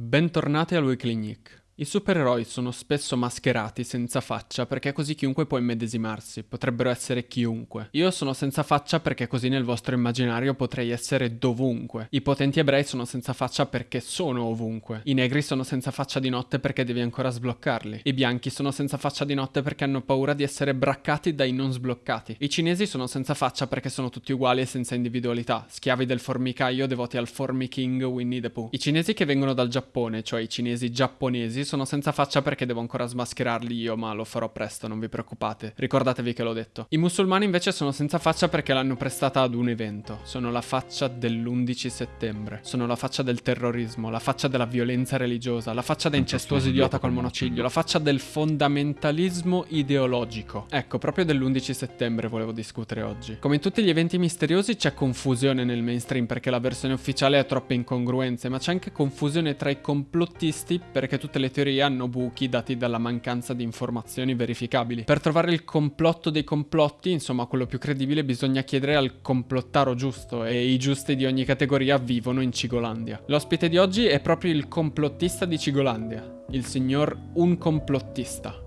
Bentornati al Weekly Nick. I supereroi sono spesso mascherati senza faccia perché così chiunque può immedesimarsi, potrebbero essere chiunque. Io sono senza faccia perché così nel vostro immaginario potrei essere dovunque. I potenti ebrei sono senza faccia perché sono ovunque. I negri sono senza faccia di notte perché devi ancora sbloccarli. I bianchi sono senza faccia di notte perché hanno paura di essere braccati dai non sbloccati. I cinesi sono senza faccia perché sono tutti uguali e senza individualità, schiavi del formicaio devoti al Formi King Winnie the Pooh. I cinesi che vengono dal Giappone, cioè i cinesi giapponesi, sono senza faccia perché devo ancora smascherarli io, ma lo farò presto, non vi preoccupate. Ricordatevi che l'ho detto. I musulmani invece sono senza faccia perché l'hanno prestata ad un evento. Sono la faccia dell'11 settembre. Sono la faccia del terrorismo, la faccia della violenza religiosa, la faccia da incestuoso idiota col monociglio, la faccia del fondamentalismo ideologico. Ecco, proprio dell'11 settembre volevo discutere oggi. Come in tutti gli eventi misteriosi c'è confusione nel mainstream perché la versione ufficiale ha troppe incongruenze, ma c'è anche confusione tra i complottisti perché tutte le teorie hanno buchi dati dalla mancanza di informazioni verificabili. Per trovare il complotto dei complotti, insomma quello più credibile, bisogna chiedere al complottaro giusto e i giusti di ogni categoria vivono in Cigolandia. L'ospite di oggi è proprio il complottista di Cigolandia, il signor Un Complottista.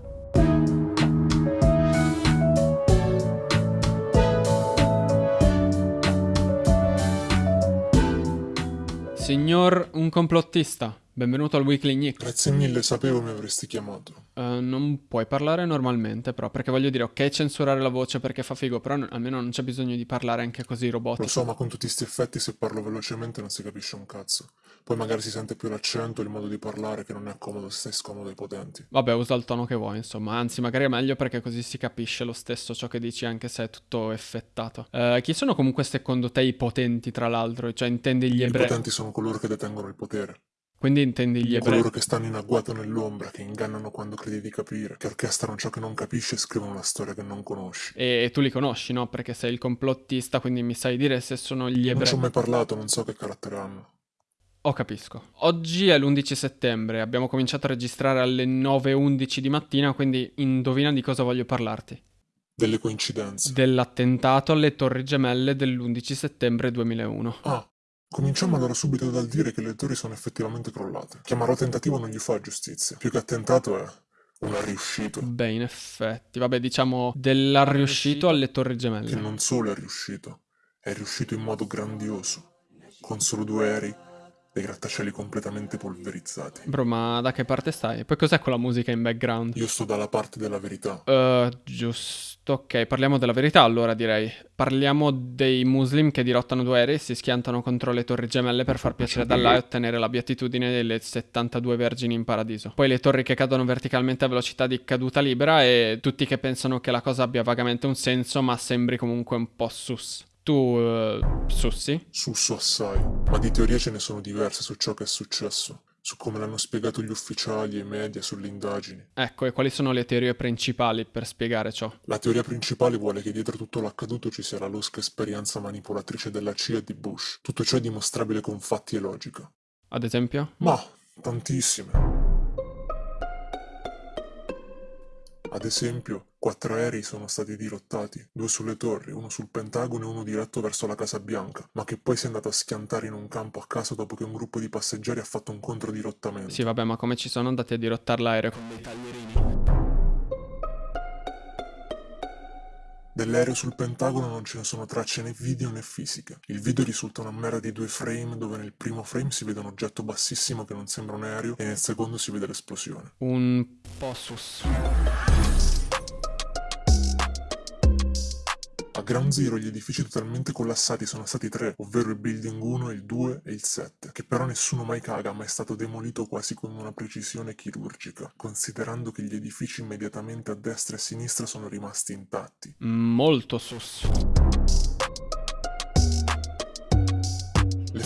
Signor Un Complottista, benvenuto al Weekly Nick. Grazie mille, sapevo mi avresti chiamato. Uh, non puoi parlare normalmente, però, perché voglio dire, ok, censurare la voce perché fa figo, però almeno non c'è bisogno di parlare anche così Lo robotico. so, ma con tutti questi effetti se parlo velocemente non si capisce un cazzo. Poi magari si sente più l'accento, il modo di parlare che non è comodo se stai scomodo ai potenti. Vabbè, usa il tono che vuoi, insomma, anzi, magari è meglio perché così si capisce lo stesso ciò che dici, anche se è tutto effettato. Eh, chi sono comunque secondo te i potenti, tra l'altro? Cioè, intendi gli I ebrei? potenti sono coloro che detengono il potere. Quindi intendi gli ebrei? Coloro che stanno in agguato nell'ombra, che ingannano quando credi di capire, che orchestrano ciò che non capisci e scrivono una storia che non conosci. E tu li conosci, no? Perché sei il complottista, quindi mi sai dire se sono gli Non ci ebrei. ho mai parlato, non so che carattere hanno. Oh, capisco. Oggi è l'11 settembre, abbiamo cominciato a registrare alle 9.11 di mattina, quindi indovina di cosa voglio parlarti. Delle coincidenze. Dell'attentato alle Torri Gemelle dell'11 settembre 2001. Ah, cominciamo allora subito dal dire che le torri sono effettivamente crollate. Chiamarlo tentativo non gli fa giustizia. Più che attentato è un riuscito. Beh, in effetti, vabbè, diciamo dell'arriuscito alle Torri che Gemelle. non solo è riuscito, è riuscito in modo grandioso, con solo due aerei, dei grattacieli completamente polverizzati. Bro, ma da che parte stai? Poi cos'è quella musica in background? Io sto dalla parte della verità. Eh, giusto, ok, parliamo della verità allora direi. Parliamo dei muslim che dirottano due aerei e si schiantano contro le torri gemelle per far piacere ad Allah e ottenere la beatitudine delle 72 vergini in paradiso. Poi le torri che cadono verticalmente a velocità di caduta libera e tutti che pensano che la cosa abbia vagamente un senso ma sembri comunque un po' sus. Tu, eh, sussi? Susso assai, ma di teorie ce ne sono diverse su ciò che è successo, su come l'hanno spiegato gli ufficiali e i media sulle indagini. Ecco, e quali sono le teorie principali per spiegare ciò? La teoria principale vuole che dietro tutto l'accaduto ci sia la losca esperienza manipolatrice della CIA e di Bush. Tutto ciò è dimostrabile con fatti e logica. Ad esempio? Ma, tantissime. Ad esempio, quattro aerei sono stati dirottati, due sulle torri, uno sul Pentagono e uno diretto verso la Casa Bianca, ma che poi si è andato a schiantare in un campo a caso dopo che un gruppo di passeggeri ha fatto un controdirottamento. Sì, vabbè, ma come ci sono andati a dirottare l'aereo con dei taglierini? Dell'aereo sul Pentagono non ce ne sono tracce né video né fisiche. Il video risulta una mera di due frame dove nel primo frame si vede un oggetto bassissimo che non sembra un aereo e nel secondo si vede l'esplosione. Un po' A Ground Zero gli edifici totalmente collassati sono stati tre, ovvero il Building 1, il 2 e il 7, che però nessuno mai caga, ma è stato demolito quasi con una precisione chirurgica, considerando che gli edifici immediatamente a destra e a sinistra sono rimasti intatti. Molto sus.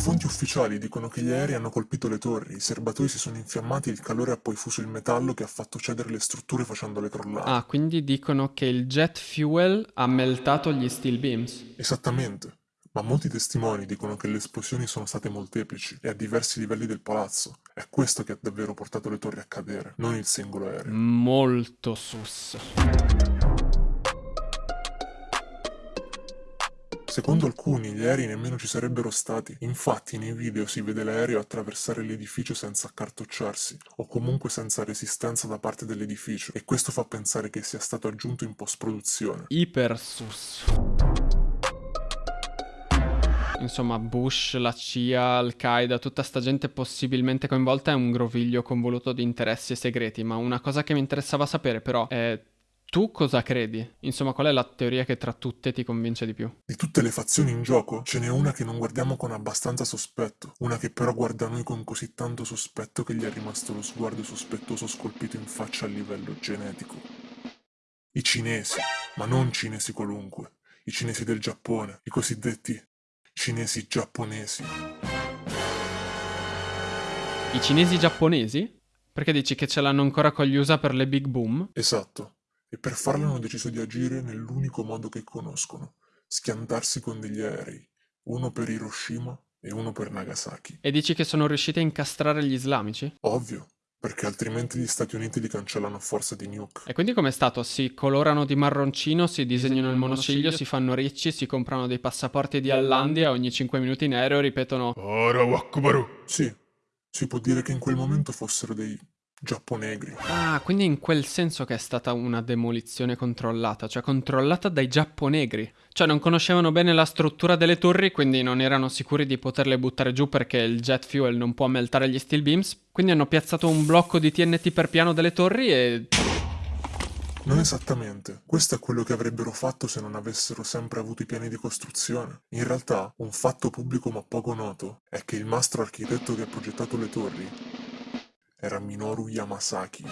Fonti ufficiali dicono che gli aerei hanno colpito le torri, i serbatoi si sono infiammati e il calore ha poi fuso il metallo che ha fatto cedere le strutture facendole crollare. Ah, quindi dicono che il jet fuel ha meltato gli steel beams. Esattamente. Ma molti testimoni dicono che le esplosioni sono state molteplici e a diversi livelli del palazzo. È questo che ha davvero portato le torri a cadere, non il singolo aereo. Molto sus. Secondo alcuni gli aerei nemmeno ci sarebbero stati, infatti nei video si vede l'aereo attraversare l'edificio senza accartocciarsi, o comunque senza resistenza da parte dell'edificio, e questo fa pensare che sia stato aggiunto in post-produzione. Ipersus. Insomma, Bush, la CIA, Al-Qaeda, tutta sta gente possibilmente coinvolta è un groviglio convoluto di interessi e segreti, ma una cosa che mi interessava sapere però è tu cosa credi? Insomma, qual è la teoria che tra tutte ti convince di più? Di tutte le fazioni in gioco, ce n'è una che non guardiamo con abbastanza sospetto, una che però guarda noi con così tanto sospetto che gli è rimasto lo sguardo sospettoso scolpito in faccia a livello genetico. I cinesi, ma non cinesi qualunque, i cinesi del Giappone, i cosiddetti cinesi giapponesi. I cinesi giapponesi? Perché dici che ce l'hanno ancora con gli USA per le big boom? Esatto e per farlo hanno deciso di agire nell'unico modo che conoscono, schiantarsi con degli aerei, uno per Hiroshima e uno per Nagasaki. E dici che sono riusciti a incastrare gli islamici? Ovvio, perché altrimenti gli Stati Uniti li cancellano a forza di nuke. E quindi com'è stato? Si colorano di marroncino, si disegnano il monociglio, si fanno ricci, si comprano dei passaporti di Allandia, ogni 5 minuti in aereo ripetono Sì, si può dire che in quel momento fossero dei giapponegri. Ah, quindi in quel senso che è stata una demolizione controllata, cioè controllata dai giapponegri. Cioè non conoscevano bene la struttura delle torri, quindi non erano sicuri di poterle buttare giù perché il jet fuel non può meltare gli steel beams, quindi hanno piazzato un blocco di TNT per piano delle torri e... Non esattamente. Questo è quello che avrebbero fatto se non avessero sempre avuto i piani di costruzione. In realtà, un fatto pubblico ma poco noto è che il mastro architetto che ha progettato le torri era Minoru Yamasaki.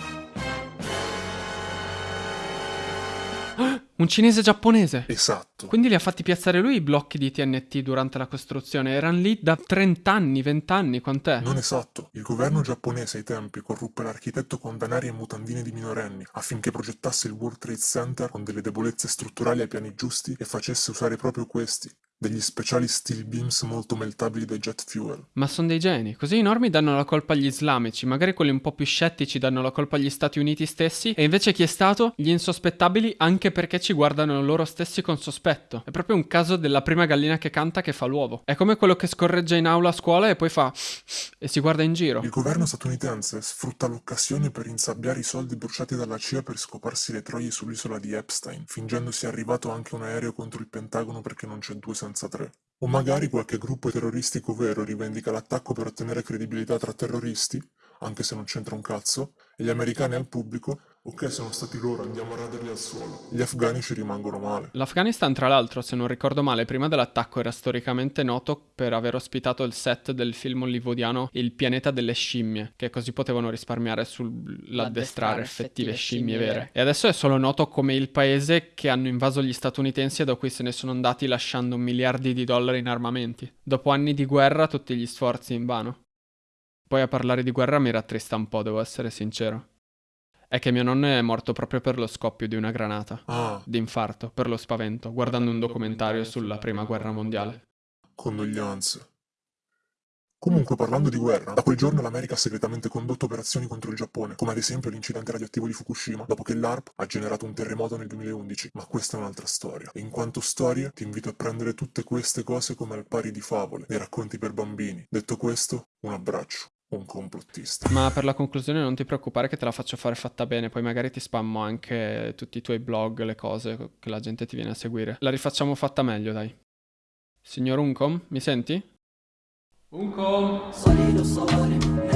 Un cinese giapponese. Esatto. Quindi li ha fatti piazzare lui i blocchi di TNT durante la costruzione. Erano lì da 30 anni, 20 anni, quant'è? Non esatto. Il governo giapponese ai tempi corruppe l'architetto con danari e mutandine di minorenni affinché progettasse il World Trade Center con delle debolezze strutturali ai piani giusti e facesse usare proprio questi, degli speciali steel beams molto meltabili dai jet fuel. Ma sono dei geni. Così i normi danno la colpa agli islamici, magari quelli un po' più scettici danno la colpa agli Stati Uniti stessi, e invece chi è stato? Gli insospettabili anche perché ci guardano loro stessi con sospetto. È proprio un caso della prima gallina che canta che fa l'uovo. È come quello che scorreggia in aula a scuola e poi fa e si guarda in giro. Il governo statunitense sfrutta l'occasione per insabbiare i soldi bruciati dalla CIA per scoparsi le troie sull'isola di Epstein, fingendosi arrivato anche un aereo contro il Pentagono perché non c'è due senza tre. O magari qualche gruppo terroristico vero rivendica l'attacco per ottenere credibilità tra terroristi, anche se non c'entra un cazzo, e gli americani al pubblico, ok sono stati loro, andiamo a raderli al suolo. Gli afghani ci rimangono male. L'Afghanistan tra l'altro, se non ricordo male, prima dell'attacco era storicamente noto per aver ospitato il set del film hollywoodiano Il pianeta delle scimmie, che così potevano risparmiare sull'addestrare effettive scimmie vere. E adesso è solo noto come il paese che hanno invaso gli statunitensi e da cui se ne sono andati lasciando miliardi di dollari in armamenti. Dopo anni di guerra tutti gli sforzi in vano. Poi a parlare di guerra mi rattrista un po', devo essere sincero. È che mio nonno è morto proprio per lo scoppio di una granata. Ah. D'infarto, per lo spavento, guardando un documentario sulla prima guerra mondiale. Condoglianze. Comunque, parlando di guerra, da quel giorno l'America ha segretamente condotto operazioni contro il Giappone, come ad esempio l'incidente radioattivo di Fukushima, dopo che l'ARP ha generato un terremoto nel 2011. Ma questa è un'altra storia. E in quanto storia, ti invito a prendere tutte queste cose come al pari di favole, dei racconti per bambini. Detto questo, un abbraccio un complottista. Ma per la conclusione non ti preoccupare che te la faccio fare fatta bene, poi magari ti spammo anche tutti i tuoi blog, le cose che la gente ti viene a seguire. La rifacciamo fatta meglio, dai. Signor Uncom, mi senti? Uncom! Solido sole,